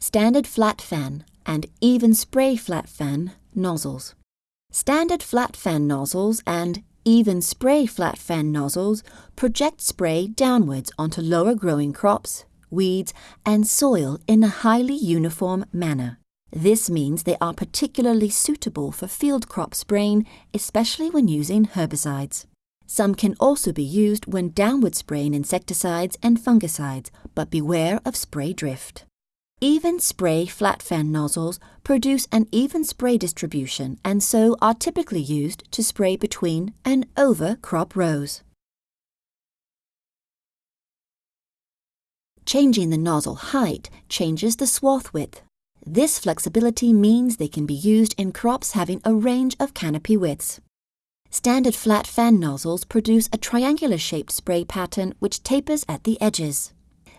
standard flat fan and even spray flat fan nozzles. Standard flat fan nozzles and even spray flat fan nozzles project spray downwards onto lower growing crops, weeds, and soil in a highly uniform manner. This means they are particularly suitable for field crop spraying, especially when using herbicides. Some can also be used when downward spraying insecticides and fungicides, but beware of spray drift. Even spray flat fan nozzles produce an even spray distribution and so are typically used to spray between and over crop rows. Changing the nozzle height changes the swath width. This flexibility means they can be used in crops having a range of canopy widths. Standard flat fan nozzles produce a triangular-shaped spray pattern which tapers at the edges.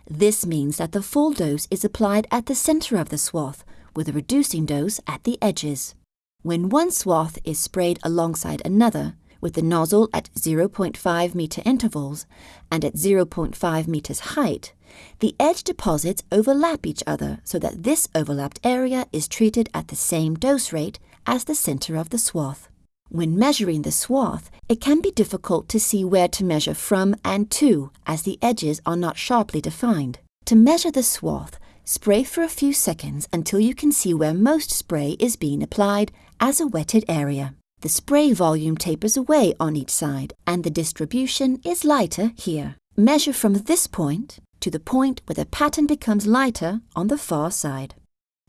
This means that the full dose is applied at the center of the swath, with a reducing dose at the edges. When one swath is sprayed alongside another, with the nozzle at 0.5 meter intervals and at 0.5 meters height, the edge deposits overlap each other so that this overlapped area is treated at the same dose rate as the center of the swath. When measuring the swath, it can be difficult to see where to measure from and to as the edges are not sharply defined. To measure the swath, spray for a few seconds until you can see where most spray is being applied as a wetted area. The spray volume tapers away on each side and the distribution is lighter here. Measure from this point to the point where the pattern becomes lighter on the far side.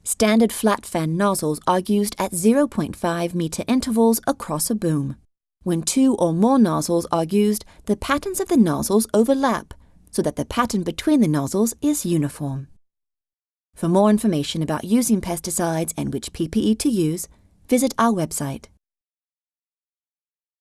Standard flat fan nozzles are used at 0.5 meter intervals across a boom. When two or more nozzles are used, the patterns of the nozzles overlap so that the pattern between the nozzles is uniform. For more information about using pesticides and which PPE to use, visit our website